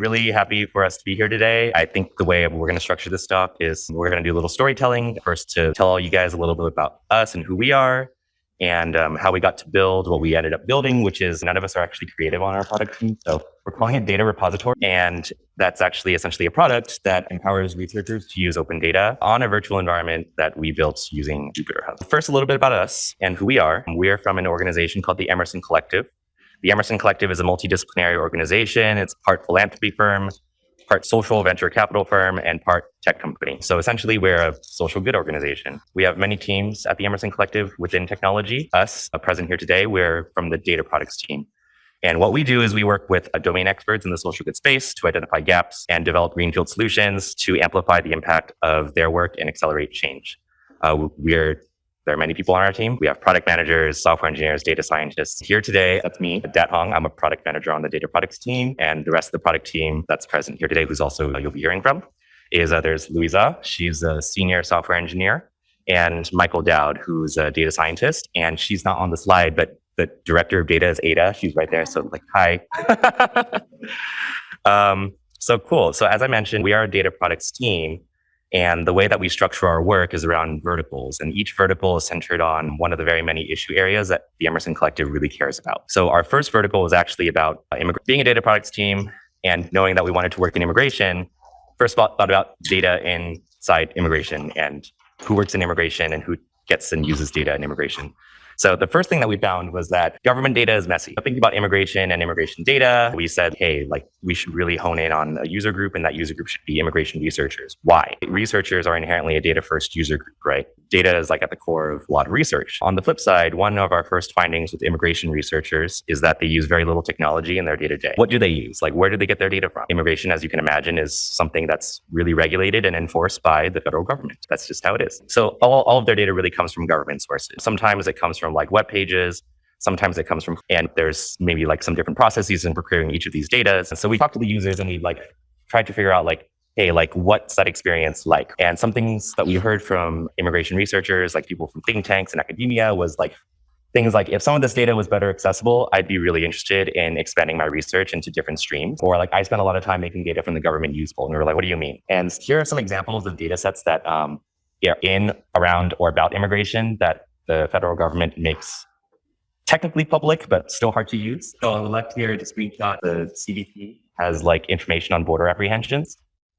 really happy for us to be here today. I think the way we're going to structure this talk is we're going to do a little storytelling first to tell all you guys a little bit about us and who we are and um, how we got to build what we ended up building, which is none of us are actually creative on our product team. So we're calling it Data Repository. And that's actually essentially a product that empowers researchers to use open data on a virtual environment that we built using Jupyter Hub. First, a little bit about us and who we are. We are from an organization called the Emerson Collective. The Emerson Collective is a multidisciplinary organization. It's part philanthropy firm, part social venture capital firm, and part tech company. So essentially, we're a social good organization. We have many teams at the Emerson Collective within technology. Us, uh, present here today, we're from the data products team. And what we do is we work with domain experts in the social good space to identify gaps and develop greenfield solutions to amplify the impact of their work and accelerate change. Uh, we're there are many people on our team. We have product managers, software engineers, data scientists. Here today, that's me, Dat Hong. I'm a product manager on the data products team. And the rest of the product team that's present here today, who's also uh, you'll be hearing from, is uh, there's Louisa. She's a senior software engineer. And Michael Dowd, who's a data scientist. And she's not on the slide, but the director of data is Ada. She's right there. So like, hi. um, so cool. So as I mentioned, we are a data products team. And the way that we structure our work is around verticals. And each vertical is centered on one of the very many issue areas that the Emerson Collective really cares about. So our first vertical is actually about uh, being a data products team and knowing that we wanted to work in immigration. First thought about data inside immigration and who works in immigration and who gets and uses data in immigration. So the first thing that we found was that government data is messy. Thinking about immigration and immigration data, we said, hey, like we should really hone in on a user group and that user group should be immigration researchers. Why? Researchers are inherently a data first user group, right? Data is like at the core of a lot of research. On the flip side, one of our first findings with immigration researchers is that they use very little technology in their day to day. What do they use? Like where do they get their data from? Immigration, as you can imagine, is something that's really regulated and enforced by the federal government. That's just how it is. So all, all of their data really comes from government sources. Sometimes it comes from from like web pages. Sometimes it comes from, and there's maybe like some different processes in procuring each of these data. And so we talked to the users and we like tried to figure out like, hey, like what's that experience like? And some things that we heard from immigration researchers, like people from think tanks and academia was like things like if some of this data was better accessible, I'd be really interested in expanding my research into different streams. Or like I spent a lot of time making data from the government useful. And we were like, what do you mean? And here are some examples of data sets that um, are in, around, or about immigration that the federal government makes technically public, but still hard to use. So on the left here, the screenshot, the CBP has like information on border apprehensions.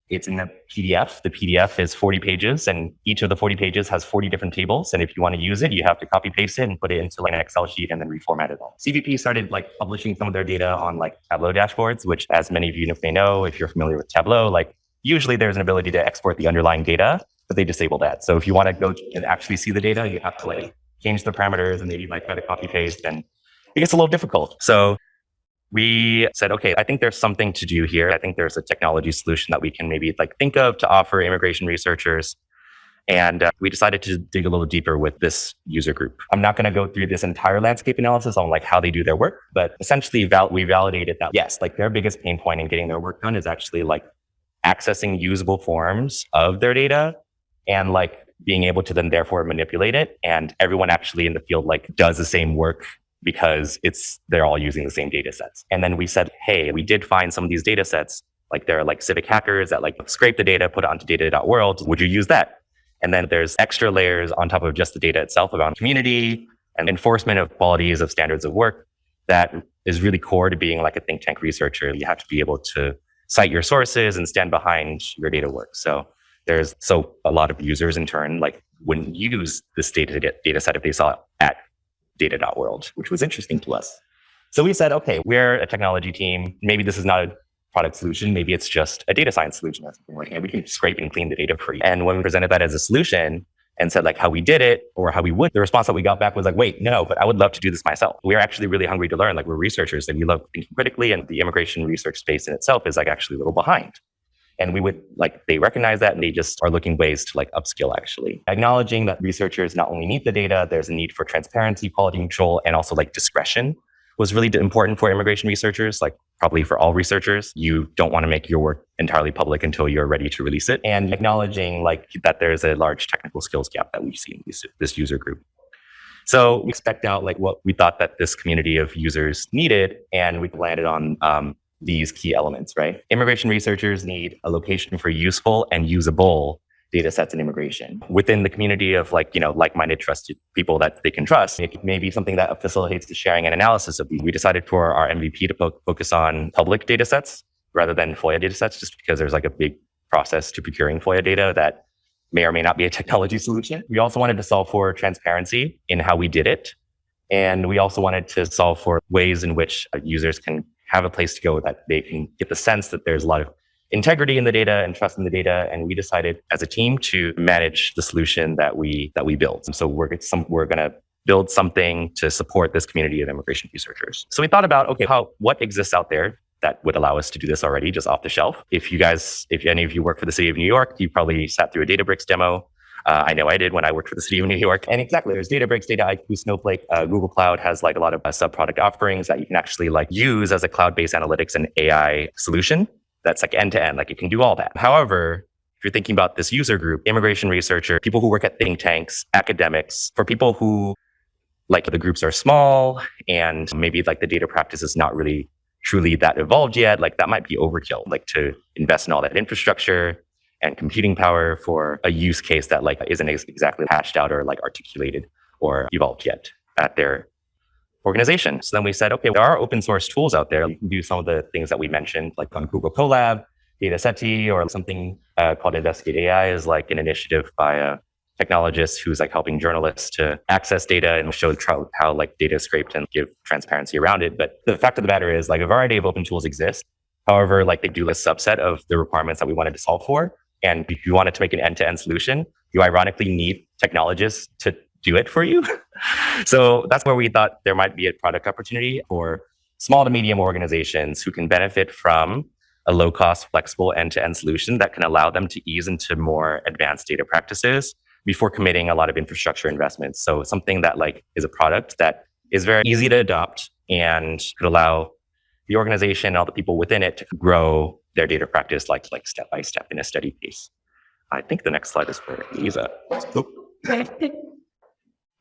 It's in a PDF. The PDF is 40 pages and each of the 40 pages has 40 different tables. And if you want to use it, you have to copy paste it and put it into like an Excel sheet and then reformat it all. CBP started like publishing some of their data on like Tableau dashboards, which as many of you may know, if you're familiar with Tableau, like usually there's an ability to export the underlying data, but they disabled that. So if you want to go and actually see the data, you have to like change the parameters and maybe like try to copy paste and it gets a little difficult. So we said, okay, I think there's something to do here. I think there's a technology solution that we can maybe like think of to offer immigration researchers. And uh, we decided to dig a little deeper with this user group. I'm not going to go through this entire landscape analysis on like how they do their work, but essentially val- we validated that yes, like their biggest pain point in getting their work done is actually like accessing usable forms of their data and like being able to then therefore manipulate it. And everyone actually in the field like does the same work because it's they're all using the same data sets. And then we said, hey, we did find some of these data sets. Like there are like civic hackers that like scrape the data, put it onto data.world. Would you use that? And then there's extra layers on top of just the data itself about community and enforcement of qualities of standards of work that is really core to being like a think tank researcher. You have to be able to cite your sources and stand behind your data work. So there's so a lot of users in turn like wouldn't use this data to get data set if they saw it at data.world, which was interesting to us. So we said, okay, we're a technology team. Maybe this is not a product solution. Maybe it's just a data science solution or something like that. We can scrape and clean the data for you. And when we presented that as a solution and said like how we did it or how we would, the response that we got back was like, wait, no, but I would love to do this myself. We're actually really hungry to learn. Like we're researchers and we love thinking critically and the immigration research space in itself is like actually a little behind. And we would like, they recognize that and they just are looking ways to like upskill actually. Acknowledging that researchers not only need the data, there's a need for transparency, quality control, and also like discretion was really important for immigration researchers, like probably for all researchers. You don't want to make your work entirely public until you're ready to release it. And acknowledging like that there's a large technical skills gap that we see in this, this user group. So we expect out like what we thought that this community of users needed, and we landed on um, these key elements, right? Immigration researchers need a location for useful and usable data sets in immigration within the community of like, you know, like-minded trusted people that they can trust. It may be something that facilitates the sharing and analysis of these. We decided for our MVP to fo- focus on public data sets rather than FOIA data sets, just because there's like a big process to procuring FOIA data that may or may not be a technology solution. We also wanted to solve for transparency in how we did it. And we also wanted to solve for ways in which uh, users can have a place to go that they can get the sense that there's a lot of integrity in the data and trust in the data. And we decided as a team to manage the solution that we that we built. And so we're some we're gonna build something to support this community of immigration researchers. So we thought about okay, how what exists out there that would allow us to do this already just off the shelf. If you guys, if any of you work for the city of New York, you probably sat through a Databricks demo. Uh, I know I did when I worked for the city of New York. And exactly, there's Databricks, Dataiku, Snowflake. Uh, Google Cloud has like a lot of uh, sub-product offerings that you can actually like use as a cloud-based analytics and AI solution. That's like end to end, like you can do all that. However, if you're thinking about this user group, immigration researcher, people who work at think tanks, academics, for people who like the groups are small and maybe like the data practice is not really truly that evolved yet, like that might be overkill, like to invest in all that infrastructure and computing power for a use case that like isn't ex- exactly hashed out or like articulated or evolved yet at their organization. So then we said, okay, there are open source tools out there. You can do some of the things that we mentioned, like on Google Colab, Datasette, or something uh, called Investigate AI is like an initiative by a technologist who's like helping journalists to access data and show how like data is scraped and give transparency around it. But the fact of the matter is like a variety of open tools exist. However, like they do a subset of the requirements that we wanted to solve for. And if you wanted to make an end-to-end solution, you ironically need technologists to do it for you. so that's where we thought there might be a product opportunity for small to medium organizations who can benefit from a low cost, flexible end to end solution that can allow them to ease into more advanced data practices before committing a lot of infrastructure investments. So something that like is a product that is very easy to adopt and could allow the organization and all the people within it to grow their data practice like like step by step in a steady pace. I think the next slide is for Lisa.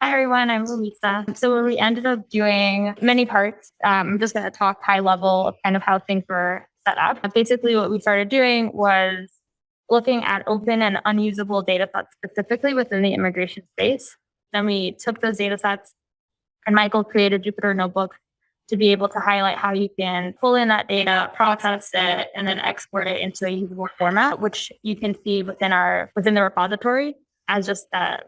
Hi everyone, I'm Lisa. So we ended up doing many parts. Um, I'm just going to talk high level of kind of how things were set up. Basically, what we started doing was looking at open and unusable data sets specifically within the immigration space. Then we took those data sets and Michael created Jupyter Notebook to be able to highlight how you can pull in that data, process it, and then export it into a usable format, which you can see within our within the repository as just a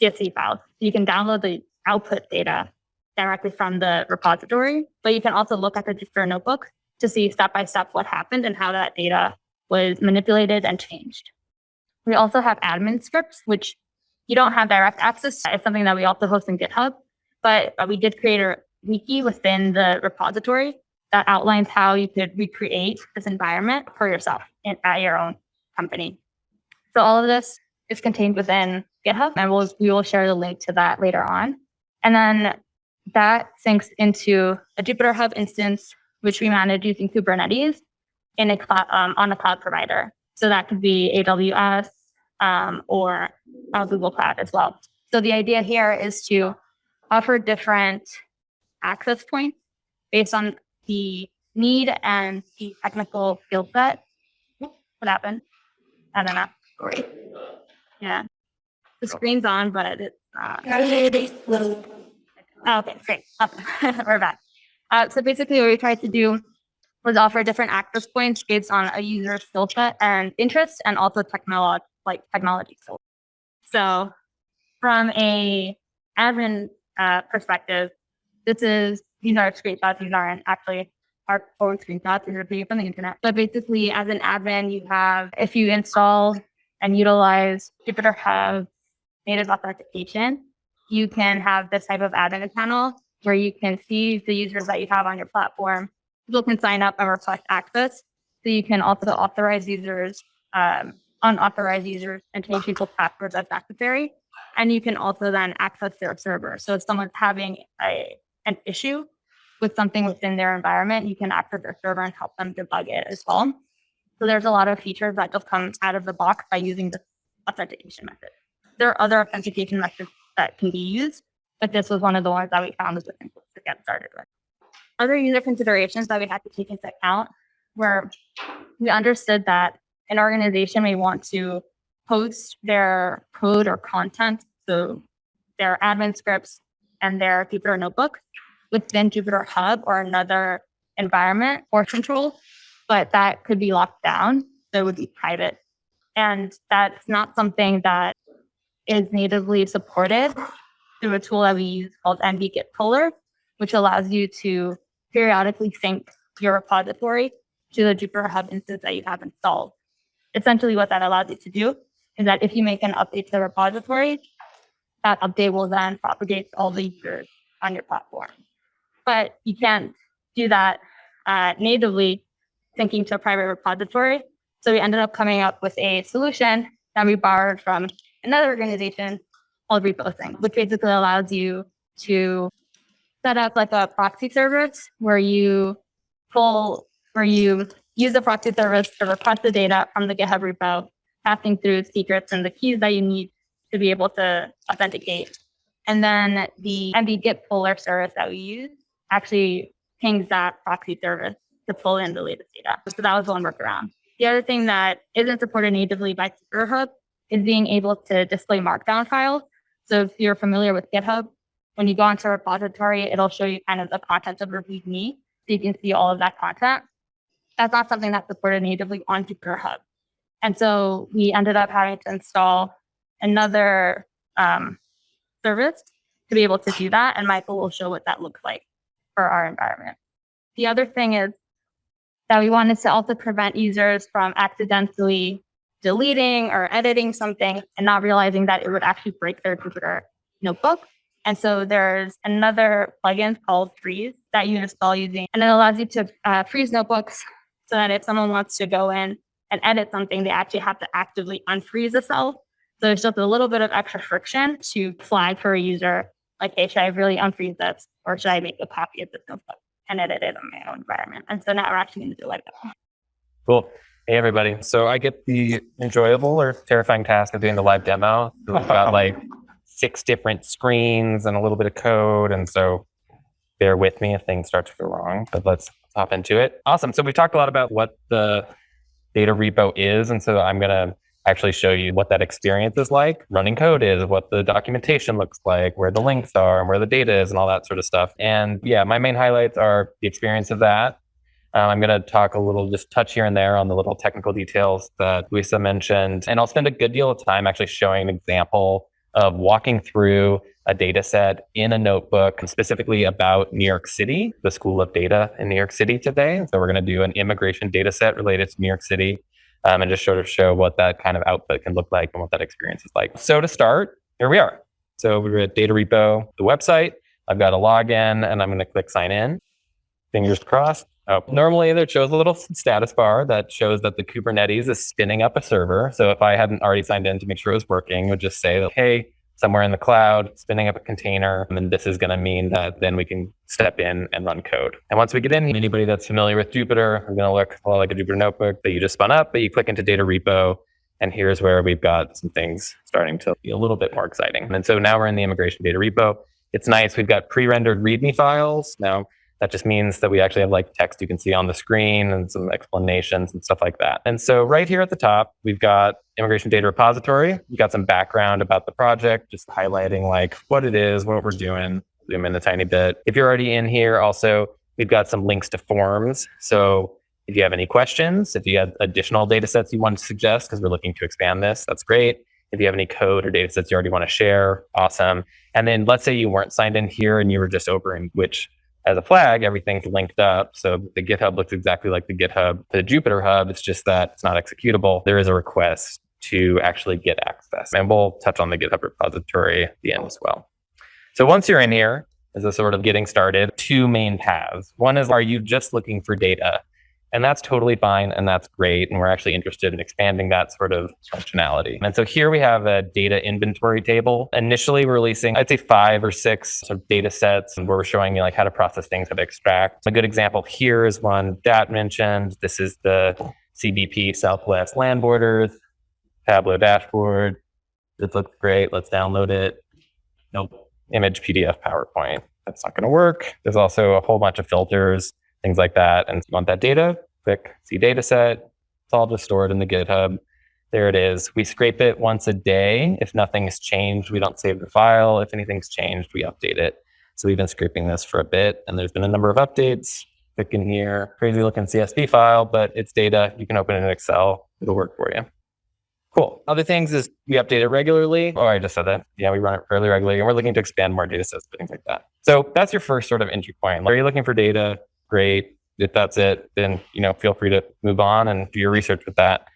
CSV file. You can download the output data directly from the repository, but you can also look at the Jupyter Notebook to see step by step what happened and how that data was manipulated and changed. We also have admin scripts, which you don't have direct access to. It's something that we also host in GitHub, but we did create a wiki within the repository that outlines how you could recreate this environment for yourself and at your own company. So all of this is contained within GitHub, and we'll, we will share the link to that later on. And then that syncs into a Jupyter Hub instance, which we manage using Kubernetes in a cloud, um, on a cloud provider. So that could be AWS um, or Google Cloud as well. So the idea here is to offer different access points based on the need and the technical skill set. What happened? I don't know. Great. Yeah. The screen's on, but it's not. Oh, okay, great. Up. We're back. Uh, so basically what we tried to do was offer different access points based on a user's skill set and interest and also technology like technology skills. So from a admin uh, perspective, this is these are screenshots. These aren't actually our own screenshots. These are from the internet. But basically, as an admin, you have if you install and utilize Jupyter Hub native authentication, you can have this type of admin panel where you can see the users that you have on your platform. People can sign up and request access. So you can also authorize users, um, unauthorized users, and change people's passwords as necessary. And you can also then access their server. So if someone's having a an issue with something within their environment, you can access their server and help them debug it as well. So there's a lot of features that just come out of the box by using the authentication method. There are other authentication methods that can be used, but this was one of the ones that we found was the simplest to get started with. Other user considerations that we had to take into account were we understood that an organization may want to host their code or content, so their admin scripts and their Jupyter notebook within Jupyter Hub or another environment or control, but that could be locked down. So it would be private. And that's not something that is natively supported through a tool that we use called nbgit which allows you to periodically sync your repository to the Jupyter Hub instance that you have installed. Essentially what that allows you to do is that if you make an update to the repository, that update will then propagate all the users on your platform. But you can't do that uh, natively syncing to a private repository. So we ended up coming up with a solution that we borrowed from another organization called Reposync, which basically allows you to set up like a proxy service where you pull, where you use the proxy service to request the data from the GitHub repo, passing through secrets and the keys that you need to be able to authenticate. And then the nbgitpuller service that we use actually pings that proxy service to pull in the latest data. So that was one workaround. The other thing that isn't supported natively by Hub is being able to display markdown files. So if you're familiar with GitHub, when you go into a repository, it'll show you kind of the content of your README. So you can see all of that content. That's not something that's supported natively on Jupyter Hub. And so we ended up having to install another um, service to be able to do that. And Michael will show what that looks like for our environment. The other thing is that we wanted to also prevent users from accidentally deleting or editing something and not realizing that it would actually break their Jupyter notebook. And so there's another plugin called Freeze that you install using, and it allows you to uh, freeze notebooks so that if someone wants to go in and edit something, they actually have to actively unfreeze the cell. So it's just a little bit of extra friction to flag for a user, like, hey, should I really unfreeze this? Or should I make a copy of this notebook and edit it on my own environment? And so now we're actually going to do like that. Cool. Hey, everybody. So I get the enjoyable or terrifying task of doing the live demo. So we've got like six different screens and a little bit of code. And so bear with me if things start to go wrong, but let's hop into it. Awesome. So we've talked a lot about what the data repo is. And so I'm going to actually show you what that experience is like. Running code is, what the documentation looks like, where the links are, and where the data is, and all that sort of stuff. And yeah, my main highlights are the experience of that. Um, I'm going to talk a little, just touch here and there on the little technical details that Luisa mentioned. And I'll spend a good deal of time actually showing an example of walking through a data set in a notebook specifically about New York City, the School of Data in New York City today. So we're going to do an immigration data set related to New York City um, and just sort of show what that kind of output can look like and what that experience is like. So to start, here we are. So we're at Data Repo, the website. I've got a login and I'm going to click sign in. Fingers crossed. Oh, normally there shows a little status bar that shows that the Kubernetes is spinning up a server. So if I hadn't already signed in to make sure it was working, it would just say that, hey, somewhere in the cloud, spinning up a container. And this is going to mean that then we can step in and run code. And once we get in, anybody that's familiar with Jupyter, we're going to look a lot like a Jupyter notebook that you just spun up, but you click into data repo. And here's where we've got some things starting to be a little bit more exciting. And so now we're in the immigration data repo. It's nice. We've got pre-rendered README files. Now, that just means that we actually have like text you can see on the screen and some explanations and stuff like that. And so right here at the top, we've got immigration data repository. We've got some background about the project, just highlighting like what it is, what we're doing, zoom in a tiny bit. If you're already in here, also, we've got some links to forms. So if you have any questions, if you have additional data sets you want to suggest, because we're looking to expand this, that's great. If you have any code or data sets you already want to share, awesome. And then let's say you weren't signed in here and you were just over in which as a flag, everything's linked up. So the GitHub looks exactly like the GitHub. The Jupyter Hub, it's just that it's not executable. There is a request to actually get access. And we'll touch on the GitHub repository at the end as well. So once you're in here, as a sort of getting started, two main paths. One is, are you just looking for data? And that's totally fine and that's great. And we're actually interested in expanding that sort of functionality. And so here we have a data inventory table. Initially we're releasing, I'd say five or six sort of data sets where we're showing you like how to process things, how to extract. A good example here is one that mentioned. This is the CBP Southwest land borders, Tableau dashboard. This looks great. Let's download it. Nope. Image PDF PowerPoint. That's not going to work. There's also a whole bunch of filters things like that. And you want that data, click see data set. It's all just stored in the GitHub. There it is. We scrape it once a day. If nothing has changed, we don't save the file. If anything's changed, we update it. So we've been scraping this for a bit and there's been a number of updates. Click in here, crazy looking CSV file, but it's data. You can open it in Excel. It'll work for you. Cool. Other things is we update it regularly. Oh, I just said that. Yeah, we run it fairly regularly and we're looking to expand more data sets, things like that. So that's your first sort of entry point. Are you looking for data? Great. If that's it, then you know, feel free to move on and do your research with that.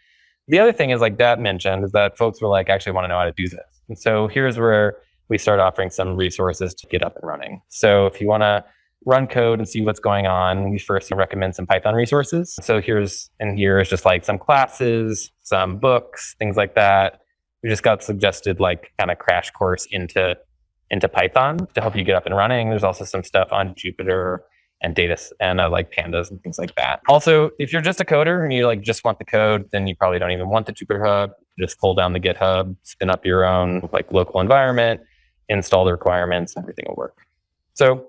The other thing is like Dat mentioned is that folks were like, actually want to know how to do this. And so here's where we start offering some resources to get up and running. So if you want to run code and see what's going on, we first recommend some Python resources. So here's, and here is just like some classes, some books, things like that. We just got suggested like kind of crash course into, into Python to help you get up and running. There's also some stuff on Jupyter and data and uh, like pandas and things like that. Also, if you're just a coder and you like just want the code, then you probably don't even want the Jupyter Hub. Just pull down the GitHub, spin up your own like local environment, install the requirements, everything will work. So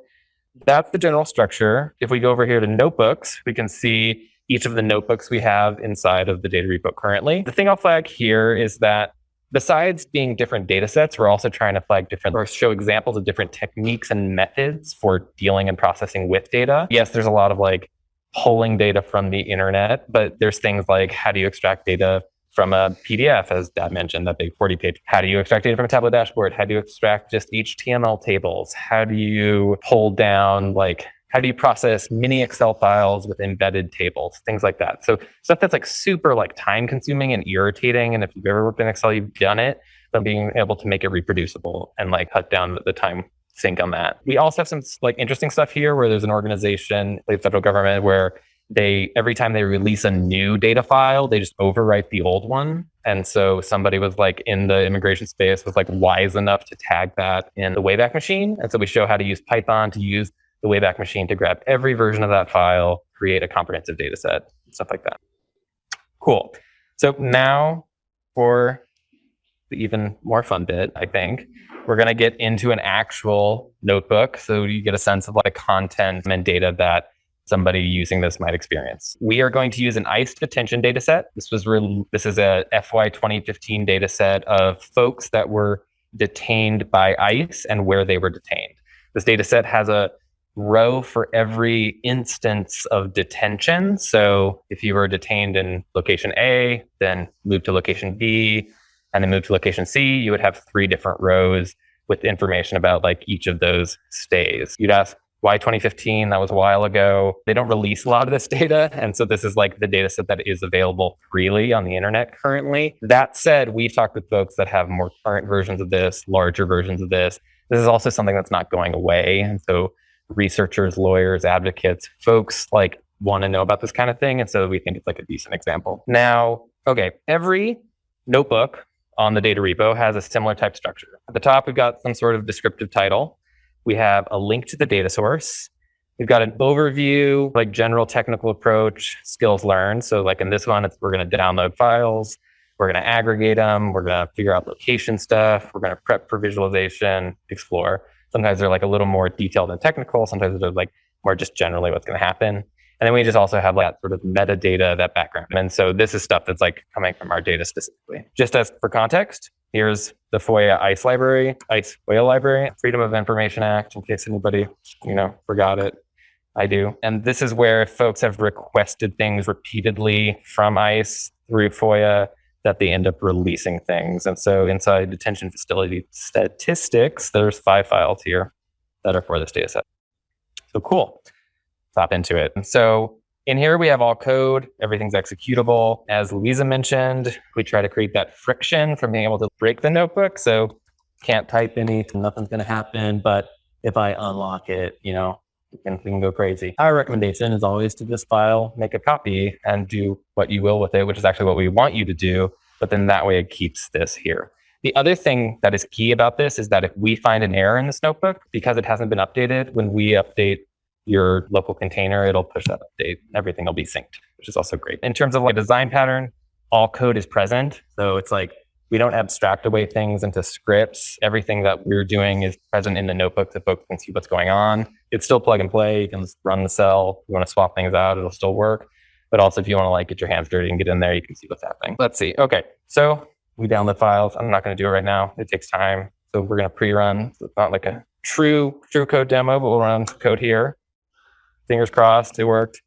that's the general structure. If we go over here to notebooks, we can see each of the notebooks we have inside of the data repo currently. The thing I'll flag here is that besides being different data sets, we're also trying to flag different or show examples of different techniques and methods for dealing and processing with data. Yes, there's a lot of like pulling data from the internet, but there's things like how do you extract data from a PDF, as Dat mentioned, that big 40 page. How do you extract data from a Tableau dashboard? How do you extract just HTML tables? How do you pull down like how do you process mini Excel files with embedded tables, things like that. So stuff that's like super like time consuming and irritating. And if you've ever worked in Excel, you've done it, but being able to make it reproducible and like cut down the time sink on that. We also have some like interesting stuff here where there's an organization, the federal government, where they every time they release a new data file, they just overwrite the old one. And so somebody was like in the immigration space was like wise enough to tag that in the Wayback Machine. And so we show how to use Python to use the Wayback Machine to grab every version of that file, create a comprehensive data set, stuff like that. Cool. So now for the even more fun bit, I think, we're going to get into an actual notebook. So you get a sense of like content and data that somebody using this might experience. We are going to use an ICE detention data set. This was this is a FY 2015 data set of folks that were detained by ICE and where they were detained. This data set has a row for every instance of detention. So if you were detained in location A, then move to location B, and then move to location C, you would have three different rows with information about like each of those stays. You'd ask, why 2015? That was a while ago. They don't release a lot of this data. And so this is like the data set that is available freely on the internet currently. That said, we've talked with folks that have more current versions of this, larger versions of this. This is also something that's not going away. And so researchers, lawyers, advocates, folks like want to know about this kind of thing. And so we think it's like a decent example. Now, okay, every notebook on the data repo has a similar type structure. At the top, we've got some sort of descriptive title. We have a link to the data source. We've got an overview, like general technical approach, skills learned. So like in this one, we're going to download files. We're going to aggregate them. We're going to figure out location stuff. We're going to prep for visualization, explore. Sometimes they're like a little more detailed and technical. Sometimes they're like more just generally what's going to happen. And then we just also have like that sort of metadata, that background. And so this is stuff that's like coming from our data specifically. Just as for context, here's the FOIA ICE library, ICE FOIA library, Freedom of Information Act, in case anybody, you know, forgot it. I do. And this is where folks have requested things repeatedly from ICE through FOIA that they end up releasing things. And so inside detention facility statistics, there's five files here that are for this data set. So cool hop into it. And so in here, we have all code, everything's executable. As Louisa mentioned, we try to create that friction from being able to break the notebook. So can't type anything, nothing's going to happen. But if I unlock it, you know, can, we can go crazy. Our recommendation is always to just file, make a copy, and do what you will with it, which is actually what we want you to do. But then that way it keeps this here. The other thing that is key about this is that if we find an error in this notebook, because it hasn't been updated, when we update your local container, it'll push that update. Everything will be synced, which is also great. In terms of like design pattern, all code is present. So it's like we don't abstract away things into scripts. Everything that we're doing is present in the notebook so folks can see what's going on. It's still plug and play. You can run the cell. If you want to swap things out, it'll still work. But also, if you want to like get your hands dirty and get in there, you can see what's happening. Let's see. Okay, so we download files. I'm not going to do it right now. It takes time. So we're going to pre-run. So it's not like a true true code demo, but we'll run code here. Fingers crossed, it worked.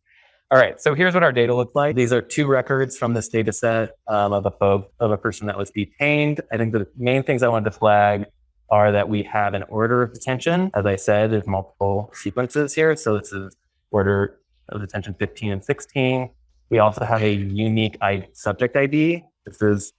All right, so here's what our data looks like. These are two records from this data set um, of a folk, of a person that was detained. I think the main things I wanted to flag are that we have an order of detention. As I said, there's multiple sequences here. So this is order of detention 15 and 16. We also have a unique subject ID. This is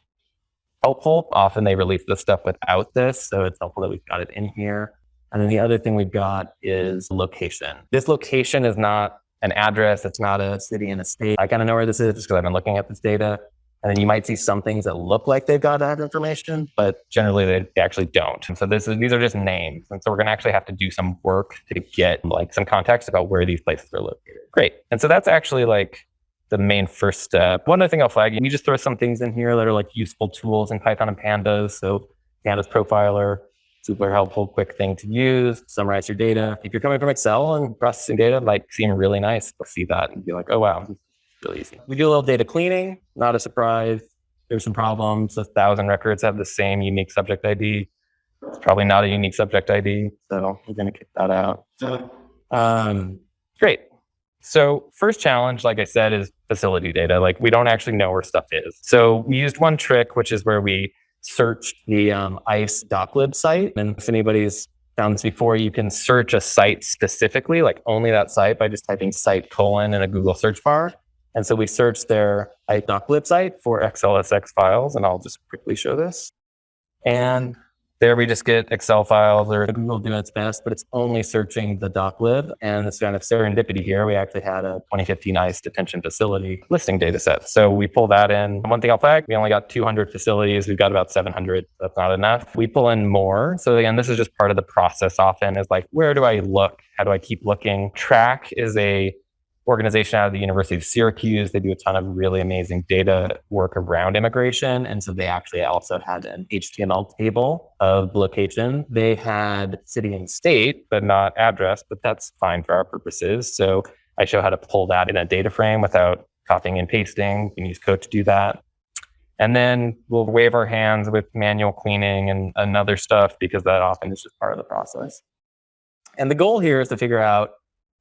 helpful. Often they release this stuff without this, so it's helpful that we've got it in here. And then the other thing we've got is location. This location is not an address. It's not a city and a state. I kind of know where this is just because I've been looking at this data. And then you might see some things that look like they've got that information, but generally they, they actually don't. And so this is, these are just names. And so we're going to actually have to do some work to get like some context about where these places are located. Great. And so that's actually like the main first step. One other thing I'll flag, you just throw some things in here that are like useful tools in Python and Pandas. So Pandas profiler, super helpful, quick thing to use, summarize your data. If you're coming from Excel and processing data, might seem really nice to see that and be like, oh, wow, really easy. We do a little data cleaning, not a surprise. There's some problems. A thousand records have the same unique subject ID. It's probably not a unique subject ID, so we're going to kick that out. Um, great. So first challenge, like I said, is facility data. Like we don't actually know where stuff is. So we used one trick, which is where we searched the um, ICE doclib site. And if anybody's found this before, you can search a site specifically, like only that site by just typing site colon in a Google search bar. And so we searched their ICE doclib site for XLSX files, and I'll just quickly show this. And there we just get Excel files or Google doing its best, but it's only searching the doclib. And it's kind of serendipity here. We actually had a 2015 ICE detention facility listing data set. So we pull that in. One thing I'll flag, we only got 200 facilities. We've got about 700. That's not enough. We pull in more. So again, this is just part of the process often is like, where do I look? How do I keep looking? TRAC is a organization out of the University of Syracuse. They do a ton of really amazing data work around immigration. And so they actually also had an HTML table of location. They had city and state, but not address, but that's fine for our purposes. So I show how to pull that in a data frame without copying and pasting. We can use code to do that. And then we'll wave our hands with manual cleaning and, and other stuff because that often is just part of the process. And the goal here is to figure out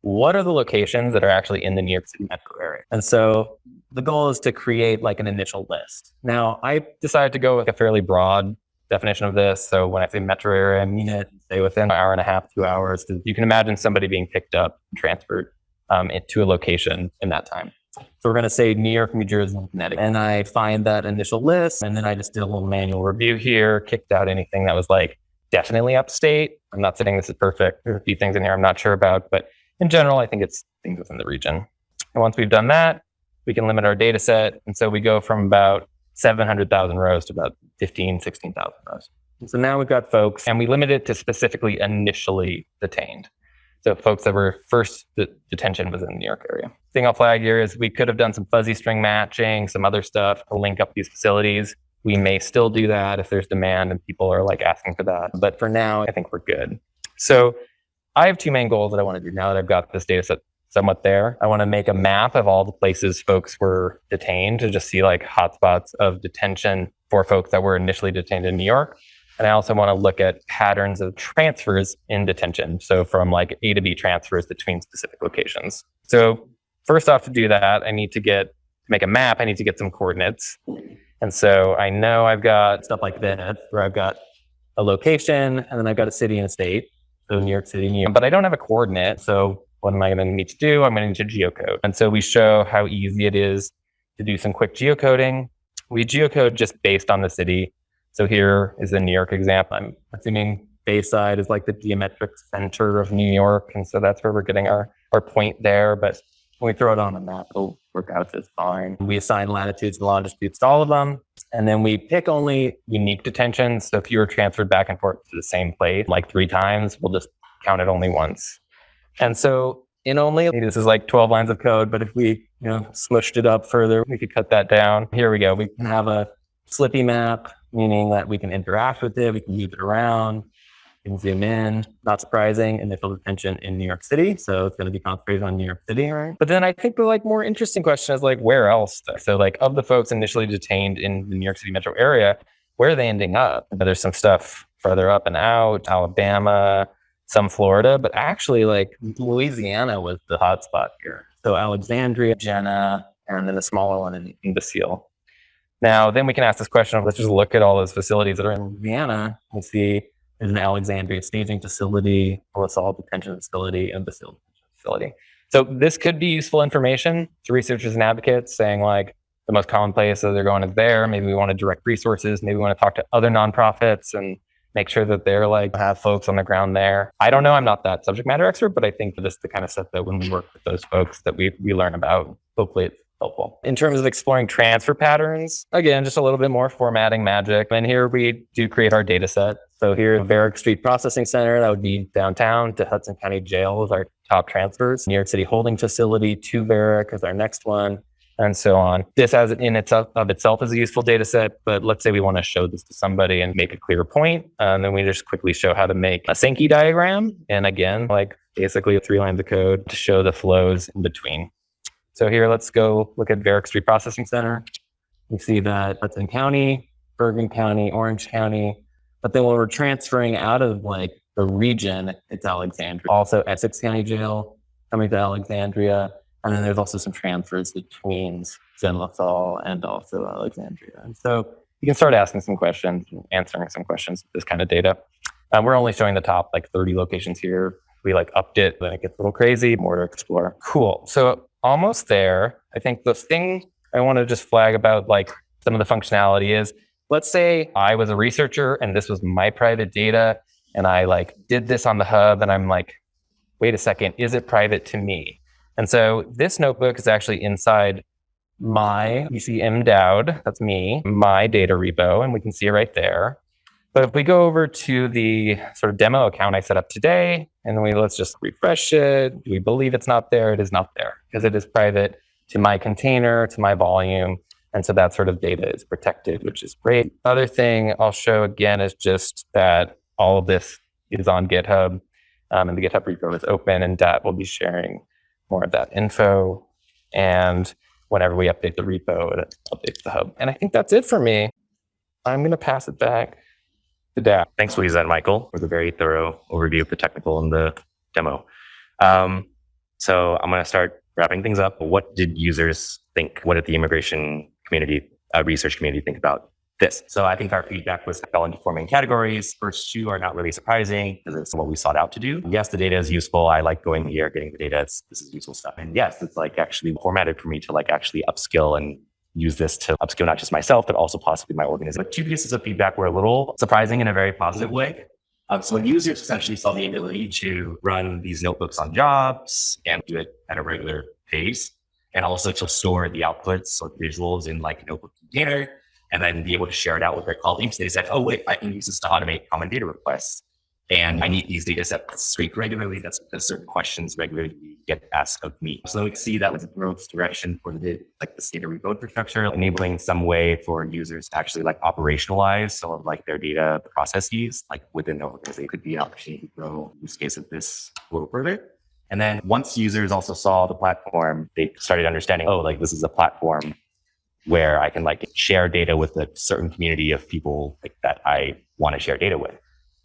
what are the locations that are actually in the New York City metro area? And so the goal is to create like an initial list. Now, I decided to go with a fairly broad definition of this. So when I say metro area, I mean it, say within an hour and a half, two hours. You can imagine somebody being picked up transferred um, to a location in that time. So we're going to say New York, New Jersey, and Connecticut. And I find that initial list, and then I just did a little manual review here, kicked out anything that was like definitely upstate. I'm not saying this is perfect. There's a few things in here I'm not sure about, but in general, I think it's things within the region. And once we've done that, we can limit our data set. And so we go from about 700,000 rows to about 15, 16,000 rows. And so now we've got folks, and we limit it to specifically initially detained. So folks that were first detention was in the New York area. Thing I'll flag here is we could have done some fuzzy string matching, some other stuff to link up these facilities. We may still do that if there's demand and people are like asking for that. But for now, I think we're good. So I have two main goals that I want to do now that I've got this data set somewhat there. I want to make a map of all the places folks were detained to just see like hotspots of detention for folks that were initially detained in New York. And I also want to look at patterns of transfers in detention. So from like A to B transfers between specific locations. So first off, to do that, I need to get to make a map. I need to get some coordinates. And so I know I've got stuff like this, where I've got a location, and then I've got a city and a state so New York City, New York. But I don't have a coordinate. So what am I going to need to do? I'm going to need to geocode. And so we show how easy it is to do some quick geocoding. We geocode just based on the city. So here is the New York example. I'm assuming Bayside is like the geometric center of New York. And so that's where we're getting our, our point there. But when we throw it on a map, it'll work out just fine. We assign latitudes and longitudes to all of them. And then we pick only unique detentions. So if you were transferred back and forth to the same place like three times, we'll just count it only once. And so in only, this is like 12 lines of code, but if we you know smushed it up further, we could cut that down. Here we go. We can have a slippy map, meaning that we can interact with it, we can move it around. Can zoom in, not surprising, initial detention in New York City. So it's going to be concentrated on New York City, right? But then I think the like more interesting question is like, where else? So like of the folks initially detained in the New York City metro area, where are they ending up? There's some stuff further up and out, Alabama, some Florida, but actually like Louisiana was the hotspot here. So Alexandria, Jena, and then a smaller one in the Basile. Now, then we can ask this question of let's just look at all those facilities that are in Louisiana and see there's an Alexandria staging facility, a LaSalle detention facility, and Basile facility. So this could be useful information to researchers and advocates saying like the most common place that they're going is there. Maybe we want to direct resources. Maybe we want to talk to other nonprofits and make sure that they're like have folks on the ground there. I don't know. I'm not that subject matter expert, but I think this is the kind of stuff that when we work with those folks that we we learn about. Hopefully it's helpful. In terms of exploring transfer patterns, again, just a little bit more formatting magic. And here we do create our data set. So here, Varick Street Processing Center, that would be downtown to Hudson County Jail is our top transfers. New York City Holding Facility to Varick is our next one, and so on. This as in itself of itself is a useful data set, but let's say we want to show this to somebody and make a clear point, and then we just quickly show how to make a Sankey diagram. And again, like basically three lines of code to show the flows in between. So here, let's go look at Varick Street Processing Center. We see that Hudson County, Bergen County, Orange County. But then when we're transferring out of like the region, it's Alexandria. Also Essex County Jail coming to Alexandria. And then there's also some transfers between Zen and also Alexandria. And so you can start asking some questions, answering some questions with this kind of data. Um, we're only showing the top like 30 locations here. We like upped it, then it gets a little crazy, more to explore. Cool. So almost there. I think the thing I want to just flag about like some of the functionality is let's say I was a researcher and this was my private data and I like did this on the hub and I'm like, wait a second, is it private to me? And so this notebook is actually inside my, you see M Dowd, that's me, my data repo, and we can see it right there. But if we go over to the sort of demo account I set up today, and we let's just refresh it. Do we believe it's not there? It is not there because it is private to my container, to my volume. And so that sort of data is protected, which is great. Other thing I'll show again is just that all of this is on GitHub um, and the GitHub repo is open and Dat will be sharing more of that info. And whenever we update the repo, it updates the hub. And I think that's it for me. I'm going to pass it back Thanks, Louisa and Michael, for the very thorough overview of the technical and the demo. Um, so I'm going to start wrapping things up. What did users think? What did the immigration community, uh, research community think about this? So I think our feedback was fell into four main categories. First two are not really surprising because it's what we sought out to do. Yes, the data is useful. I like going here, getting the data. It's, this is useful stuff. And yes, it's like actually formatted for me to like actually upskill and use this to upskill not just myself, but also possibly my organization. But two pieces of feedback were a little surprising in a very positive way. Um, so users essentially saw the ability to run these notebooks on jobs and do it at a regular pace, and also to store the outputs or visuals in like a notebook container, and then be able to share it out with their colleagues. They said, oh, wait, I can use this to automate common data requests. And I need these data sets regularly. That's because certain questions regularly get asked of me. So we see that was a growth direction for the like the data repo infrastructure, enabling some way for users to actually like operationalize some of like their data processes, like within the organization. It could be an opportunity to grow use case of this a little further. And then once users also saw the platform, they started understanding, oh, like this is a platform where I can like share data with a certain community of people like, that I want to share data with.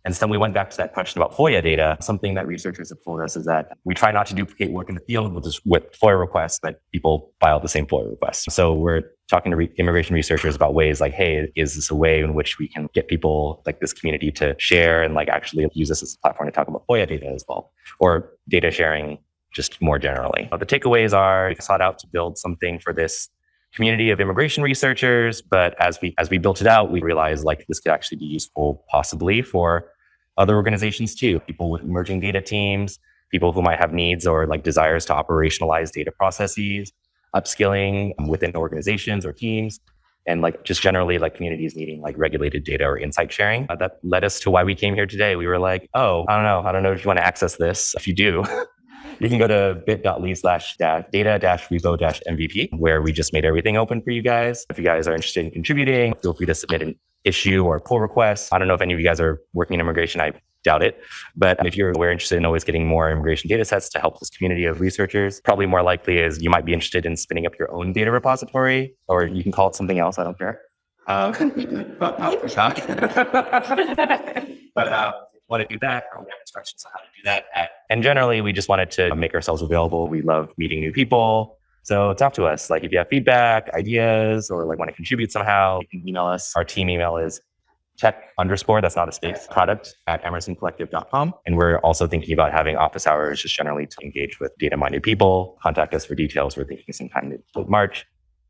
And so we went back to that question about FOIA data. Something that researchers have told us is that we try not to duplicate work in the field with, this, with FOIA requests, but people file the same FOIA requests. So we're talking to re- immigration researchers about ways like, hey, is this a way in which we can get people like this community to share and like actually use this as a platform to talk about FOIA data as well, or data sharing just more generally. The takeaways are we sought out to build something for this community of immigration researchers. But as we as we built it out, we realized like this could actually be useful possibly for other organizations too, people with emerging data teams, people who might have needs or like desires to operationalize data processes, upskilling within organizations or teams, and like just generally like communities needing like regulated data or insight sharing. Uh, that led us to why we came here today. We were like, oh, I don't know. I don't know if you want to access this. If you do, you can go to bit.ly slash data dash repo dash MVP, where we just made everything open for you guys. If you guys are interested in contributing, feel free to submit an issue or pull request. I don't know if any of you guys are working in immigration. I doubt it. But if you're we're interested in always getting more immigration data sets to help this community of researchers, probably more likely is you might be interested in spinning up your own data repository, or you can call it something else. I don't care. Uh, but but uh, want to do that, or we have instructions on how to do that. At, and generally, we just wanted to make ourselves available. We love meeting new people. So talk to us. Like if you have feedback, ideas, or like want to contribute somehow, you can email us. Our team email is tech underscore, that's not a space, product at emersoncollective.com. And we're also thinking about having office hours just generally to engage with data minded people. Contact us for details. We're thinking sometime in March.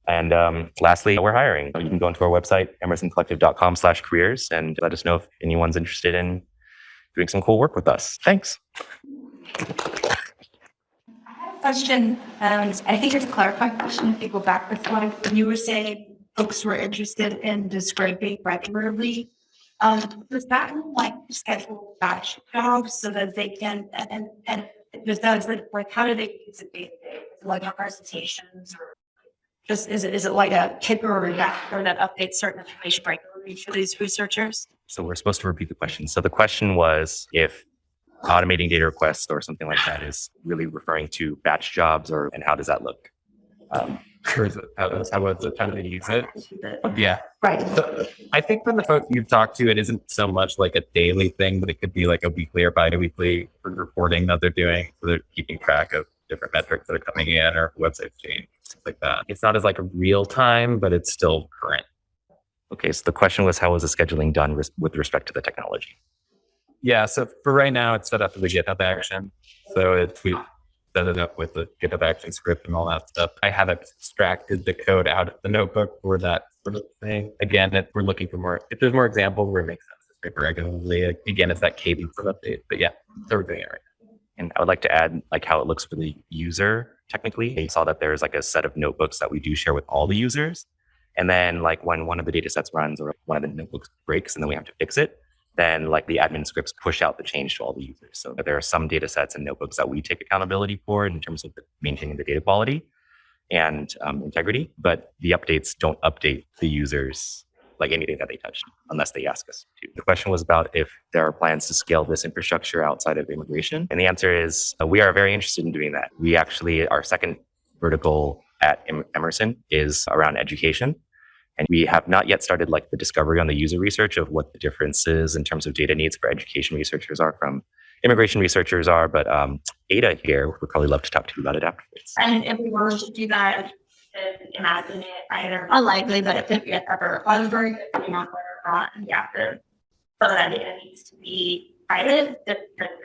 And um, lastly, we're hiring. You can go into our website, emersoncollective.com slash careers, and let us know if anyone's interested in doing some cool work with us. Thanks. I have a question, um, I think it's a clarifying question, if you go back with one, you were saying folks were interested in describing regularly. Um, does that like schedule batch jobs so that they can, and, and does that, like, like, how do they use it? Like our presentations or just, is it, is it like a kicker or that, or that updates certain information regularly for these researchers? So we're supposed to repeat the question. So the question was if automating data requests or something like that is really referring to batch jobs or and how does that look? Um, Or is it, how, how was it, how do use it? Yeah. Right. So I think from the folks you've talked to, it isn't so much like a daily thing, but it could be like a weekly or bi-weekly reporting that they're doing. So they're keeping track of different metrics that are coming in or website change, stuff like that. It's not as like a real time, but it's still current. Okay, so the question was how was the scheduling done res- with respect to the technology? Yeah. So for right now, it's set up as a GitHub action. So it's we set it up with the GitHub action script and all that stuff. I have extracted the code out of the notebook for that sort of thing. Again, if we're looking for more, if there's more examples where it makes sense to scrape it regularly, again, it's that cadence of update. But yeah, so we're doing it right And I would like to add like how it looks for the user technically. I saw that there's like a set of notebooks that we do share with all the users. And then like when one of the data sets runs or one of the notebooks breaks and then we have to fix it, then like the admin scripts push out the change to all the users. So there are some data sets and notebooks that we take accountability for in terms of the, maintaining the data quality and um, integrity, but the updates don't update the users like anything that they touched unless they ask us to. The question was about if there are plans to scale this infrastructure outside of immigration. And the answer is uh, we are very interested in doing that. We actually, our second vertical at Emerson is around education. And we have not yet started like the discovery on the user research of what the differences in terms of data needs for education researchers are from immigration researchers are. But um, Ada here would probably love to talk to you about it afterwards. And were to do that, imagine it either unlikely, but it ever was very good, depending on whether or not you have to, so that data needs to be private,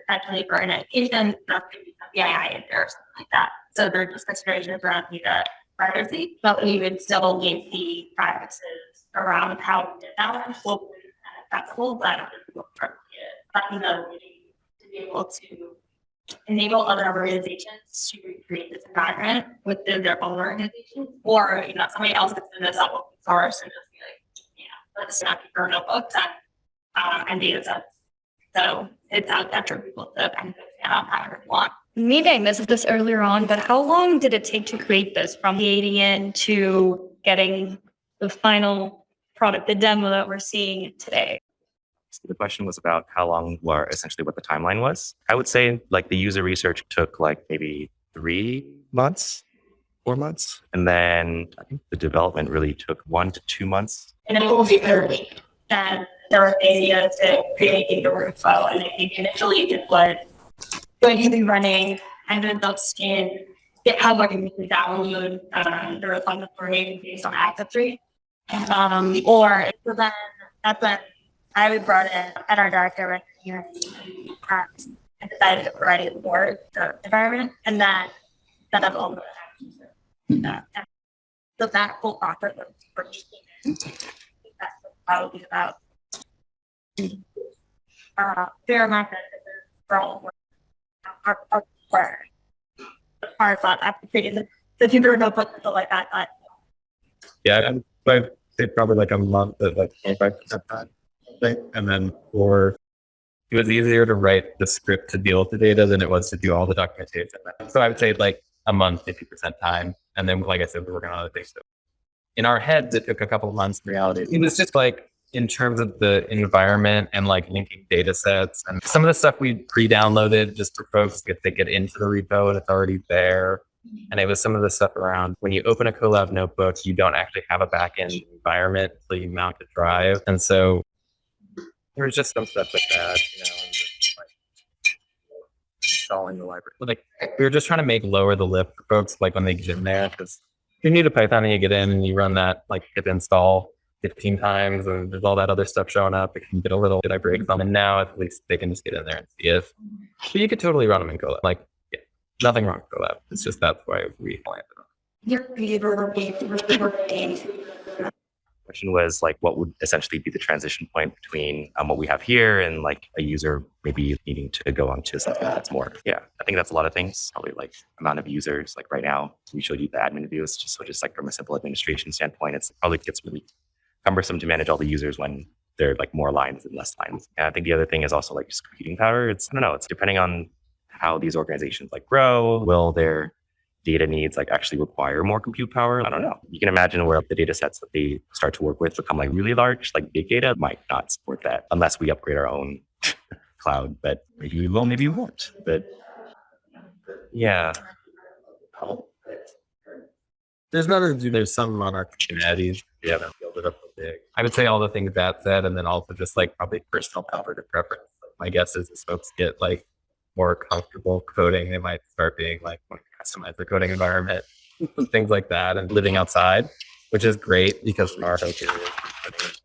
potentially for an education, not to be PII in or something like that. So there are just considerations around data privacy, but we would still leave the practices around how we did that. Well, that's cool, but but you know, to be able to enable other organizations to recreate this environment within their own organization, or you know, somebody else that's in this open source and just be like, know, let's not be burn notebooks and um, and data sets. So it's out there for people to benefit from however they want. Meeting this this earlier on, but how long did it take to create this from the ADN to getting the final product, the demo that we're seeing today? So the question was about how long or essentially what the timeline was. I would say like the user research took like maybe three months, four months. And then I think the development really took one to two months. And it will be early. And there were ideas to create a workflow, and I think initially it was be running and then those in GitHub where you can download um, the repository based on Active Three. Um, or so then that's when I brought in at our director of engineering practice and decided to write it for the environment and then set up all the uh, so that whole process was pretty that's probably about uh, fair amount of for all of our, our, our, our, to put like that, but Yeah, and I'd say probably like a month like twenty-five percent time. And then for it was easier to write the script to deal with the data than it was to do all the documentation. So I would say like a month, fifty percent time. And then like I said, we're working on other things. So in our heads, it took a couple of months in reality. It was just like in terms of the environment and like linking data sets and some of the stuff we pre-downloaded just for folks if they get into the repo and it's already there. And it was some of the stuff around when you open a Colab notebook, you don't actually have a backend environment until you mount a drive. And so there was just some stuff like that, you know, and just, like installing the library. Like we were just trying to make lower the lift for folks like when they get in there because you need a Python and you get in and you run that like pip install 15 times and there's all that other stuff showing up. It can get a little, did I break them? And now at least they can just get in there and see if, but you could totally run them in Colab. Like, yeah, nothing wrong with Colab. It's just that's why we landed on. question was like what would essentially be the transition point between um, what we have here and like a user maybe needing to go on to something that's more yeah i think that's a lot of things probably like amount of users like right now we showed you the admin views, just so just like from a simple administration standpoint it's probably gets really cumbersome to manage all the users when there are like more lines and less lines and i think the other thing is also like just computing power it's i don't know it's depending on how these organizations like grow will their data needs like actually require more compute power. I don't know. You can imagine where the data sets that they start to work with become like really large, like big data might not support that unless we upgrade our own cloud. But maybe we will, maybe we won't. But yeah. There's nothing to do. There's some on our Kubernetes. We haven't it up big. I would say all the things that said, and then also just like probably personal and preference. Like, my guess is as folks get like more comfortable coding, they might start being like customize their coding environment, things like that, and living outside, which is great because our hope is